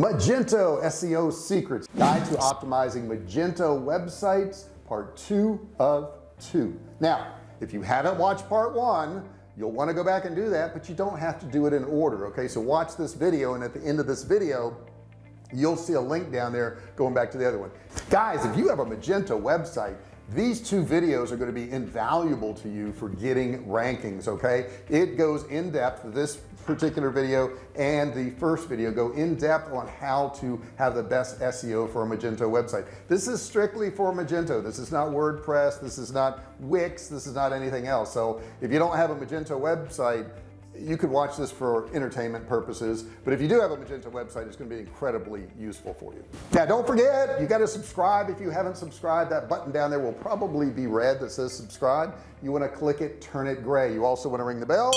Magento SEO secrets guide to optimizing Magento websites part two of two. Now if you haven't watched part one you'll want to go back and do that but you don't have to do it in order okay? So watch this video and at the end of this video you'll see a link down there going back to the other one. Guys if you have a Magento website these two videos are going to be invaluable to you for getting rankings okay? It goes in depth this particular video and the first video go in depth on how to have the best SEO for a Magento website. This is strictly for Magento. This is not WordPress. This is not Wix. This is not anything else. So if you don't have a Magento website you could watch this for entertainment purposes but if you do have a Magento website it's going to be incredibly useful for you. Now don't forget you got to subscribe. If you haven't subscribed that button down there will probably be red that says subscribe. You want to click it turn it gray. You also want to ring the bell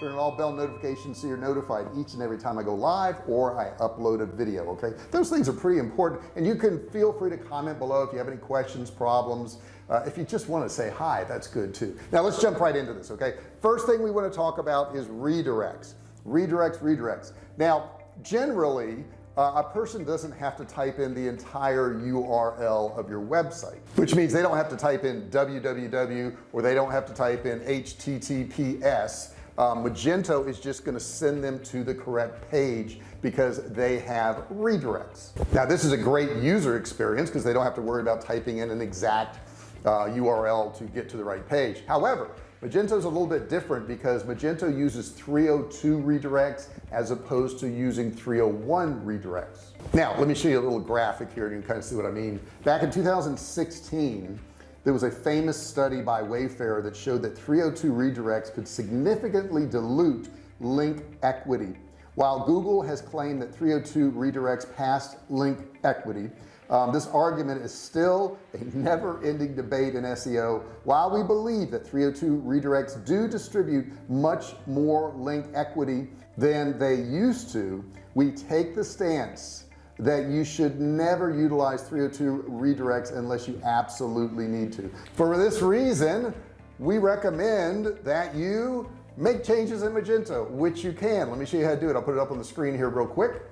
turn on all bell notifications so you're notified each and every time I go live or I upload a video okay? Those things are pretty important and you can feel free to comment below if you have any questions problems. Uh, if you just want to say hi that's good too. Now let's jump right into this okay? First thing we want to talk about is redirects. Redirects redirects. Now generally uh, a person doesn't have to type in the entire URL of your website which means they don't have to type in www or they don't have to type in https um, Magento is just going to send them to the correct page because they have redirects. Now this is a great user experience because they don't have to worry about typing in an exact uh, URL to get to the right page. However Magento is a little bit different because Magento uses 302 redirects as opposed to using 301 redirects. Now let me show you a little graphic here and you can kind of see what I mean. Back in 2016 there was a famous study by Wayfair that showed that 302 redirects could significantly dilute link equity. While Google has claimed that 302 redirects passed link equity um, this argument is still a never-ending debate in SEO while we believe that 302 redirects do distribute much more link equity than they used to we take the stance that you should never utilize 302 redirects unless you absolutely need to. For this reason we recommend that you make changes in Magento which you can. Let me show you how to do it. I'll put it up on the screen here real quick.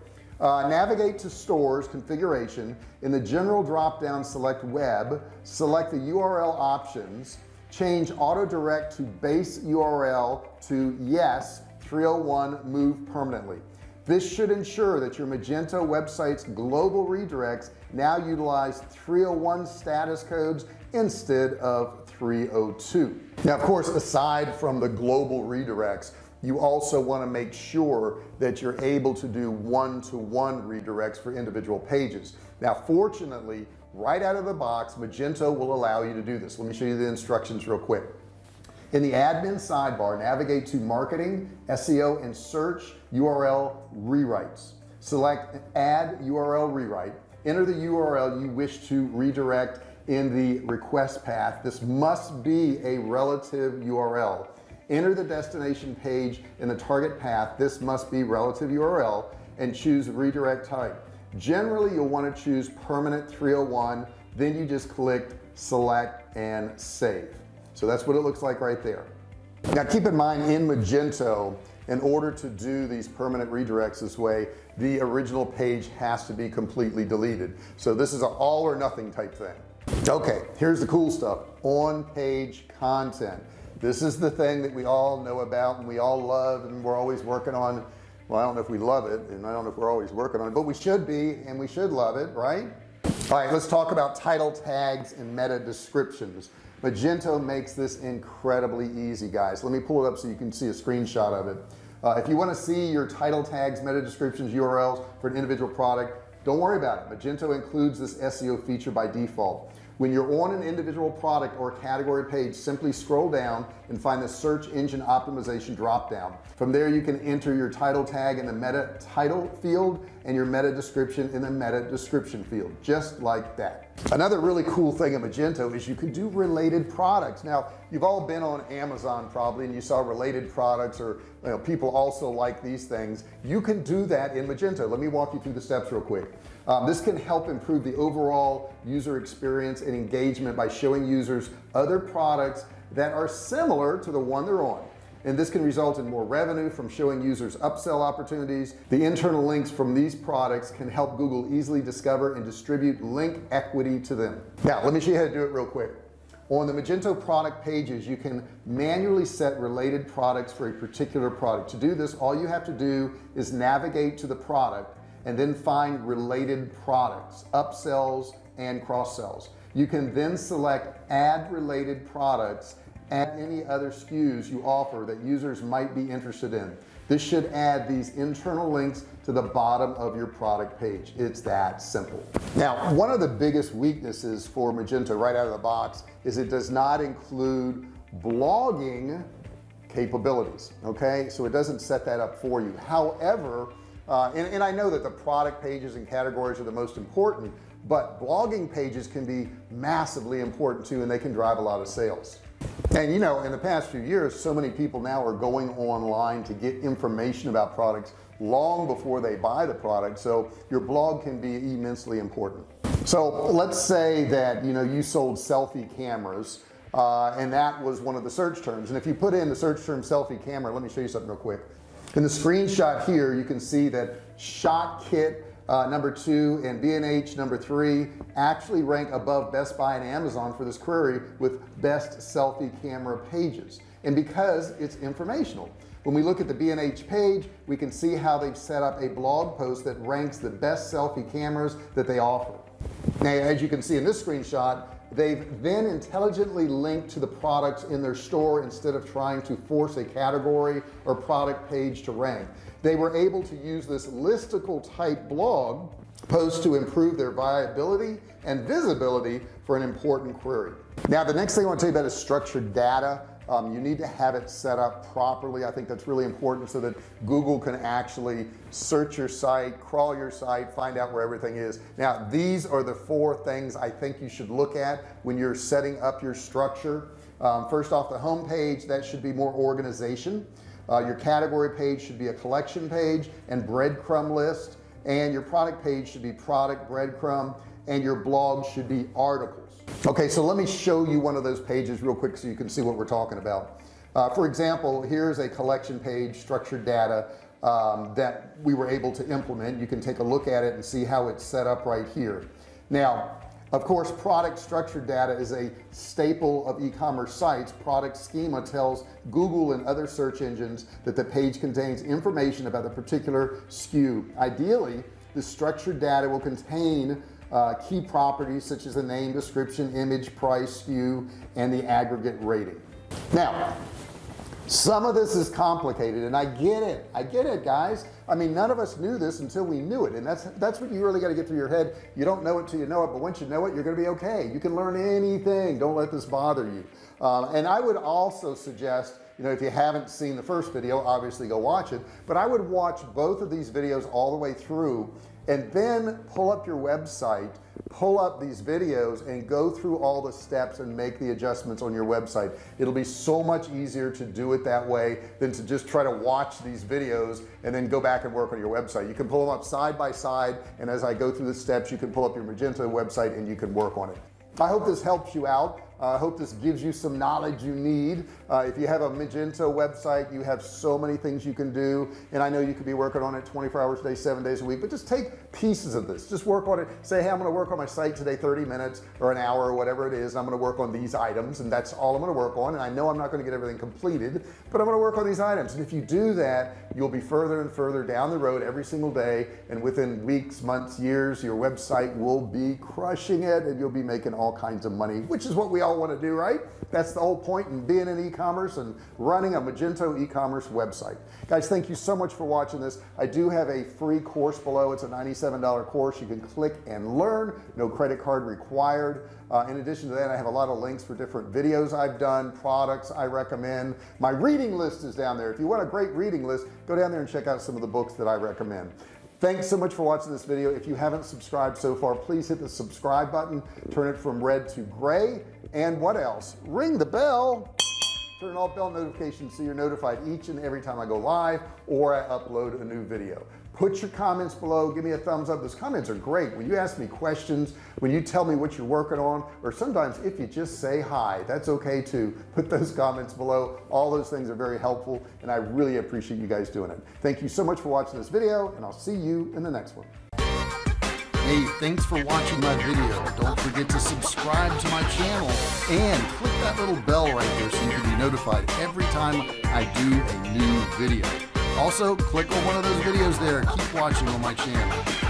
Uh, navigate to stores configuration. In the general drop down select web select the URL options change auto direct to base URL to yes 301 move permanently this should ensure that your Magento website's global redirects now utilize 301 status codes instead of 302 now of course aside from the global redirects you also want to make sure that you're able to do one-to-one -one redirects for individual pages. Now fortunately right out of the box Magento will allow you to do this. Let me show you the instructions real quick in the admin sidebar navigate to marketing SEO and search URL rewrites. Select add URL rewrite. Enter the URL you wish to redirect in the request path. This must be a relative URL enter the destination page in the target path. This must be relative URL and choose redirect type. Generally you'll want to choose permanent 301 then you just click select and save so that's what it looks like right there. Now keep in mind in Magento in order to do these permanent redirects this way the original page has to be completely deleted. So this is an all or nothing type thing. Okay here's the cool stuff. On page content. This is the thing that we all know about and we all love and we're always working on. Well I don't know if we love it and I don't know if we're always working on it but we should be and we should love it right? All right let's talk about title tags and meta descriptions Magento makes this incredibly easy guys. Let me pull it up so you can see a screenshot of it. Uh, if you want to see your title tags meta descriptions URLs for an individual product don't worry about it. Magento includes this SEO feature by default when you're on an individual product or category page simply scroll down and find the search engine optimization drop down from there you can enter your title tag in the meta title field and your meta description in the meta description field just like that. Another really cool thing in Magento is you can do related products. Now you've all been on Amazon probably and you saw related products or you know, people also like these things. You can do that in Magento. Let me walk you through the steps real quick um, this can help improve the overall user experience and engagement by showing users other products that are similar to the one they're on. And this can result in more revenue from showing users upsell opportunities. The internal links from these products can help Google easily discover and distribute link equity to them. Now let me show you how to do it real quick. On the Magento product pages you can manually set related products for a particular product. To do this all you have to do is navigate to the product and then find related products upsells and cross sells you can then select add related products and any other SKUs you offer that users might be interested in. This should add these internal links to the bottom of your product page. It's that simple. Now one of the biggest weaknesses for Magento right out of the box is it does not include blogging capabilities okay? So it doesn't set that up for you. However uh, and, and I know that the product pages and categories are the most important but blogging pages can be massively important too and they can drive a lot of sales. And you know in the past few years so many people now are going online to get information about products long before they buy the product so your blog can be immensely important. So let's say that you know you sold selfie cameras uh, and that was one of the search terms. And if you put in the search term selfie camera let me show you something real quick in the screenshot here you can see that ShotKit uh, number two and B&H number three actually rank above Best Buy and Amazon for this query with best selfie camera pages. And because it's informational when we look at the B&H page we can see how they've set up a blog post that ranks the best selfie cameras that they offer. Now as you can see in this screenshot they've then intelligently linked to the products in their store instead of trying to force a category or product page to rank. They were able to use this listicle type blog post to improve their viability and visibility for an important query. Now the next thing I want to tell you about is structured data um, you need to have it set up properly. I think that's really important so that Google can actually search your site crawl your site find out where everything is. Now these are the four things I think you should look at when you're setting up your structure. Um, first off the home page that should be more organization. Uh, your category page should be a collection page and breadcrumb list and your product page should be product breadcrumb and your blog should be articles. Okay so let me show you one of those pages real quick so you can see what we're talking about. Uh, for example here's a collection page structured data um, that we were able to implement. You can take a look at it and see how it's set up right here. Now of course product structured data is a staple of e-commerce sites. Product schema tells Google and other search engines that the page contains information about the particular SKU ideally the structured data will contain uh, key properties such as the name description image price SKU and the aggregate rating. Now some of this is complicated and I get it. I get it guys. I mean none of us knew this until we knew it and that's that's what you really got to get through your head. You don't know it till you know it but once you know it you're gonna be okay. You can learn anything. Don't let this bother you. Um, and I would also suggest you know if you haven't seen the first video obviously go watch it but I would watch both of these videos all the way through and then pull up your website pull up these videos and go through all the steps and make the adjustments on your website. It'll be so much easier to do it that way than to just try to watch these videos and then go back and work on your website. You can pull them up side by side and as I go through the steps you can pull up your Magento website and you can work on it. I hope this helps you out I hope this gives you some knowledge you need. Uh, if you have a Magento website you have so many things you can do and I know you could be working on it 24 hours a day seven days a week but just take pieces of this. Just work on it. Say hey I'm gonna work on my site today 30 minutes or an hour or whatever it is I'm gonna work on these items and that's all I'm gonna work on and I know I'm not gonna get everything completed but I'm gonna work on these items. And if you do that you'll be further and further down the road every single day and within weeks months years your website will be crushing it and you'll be making all kinds of money which is what we all all want to do right? That's the whole point in being in e-commerce and running a Magento e-commerce website. Guys thank you so much for watching this. I do have a free course below. It's a $97 course. You can click and learn. No credit card required. Uh, in addition to that I have a lot of links for different videos I've done products I recommend. My reading list is down there. If you want a great reading list go down there and check out some of the books that I recommend thanks so much for watching this video. If you haven't subscribed so far please hit the subscribe button turn it from red to gray and what else? Ring the bell turn on bell notifications so you're notified each and every time I go live or I upload a new video. Put your comments below. Give me a thumbs up. Those comments are great. When you ask me questions when you tell me what you're working on or sometimes if you just say hi that's okay too. Put those comments below. All those things are very helpful and I really appreciate you guys doing it. Thank you so much for watching this video and I'll see you in the next one Hey, thanks for watching my video. Don't forget to subscribe to my channel and click that little bell right there so you can be notified every time I do a new video. Also, click on one of those videos there. Keep watching on my channel.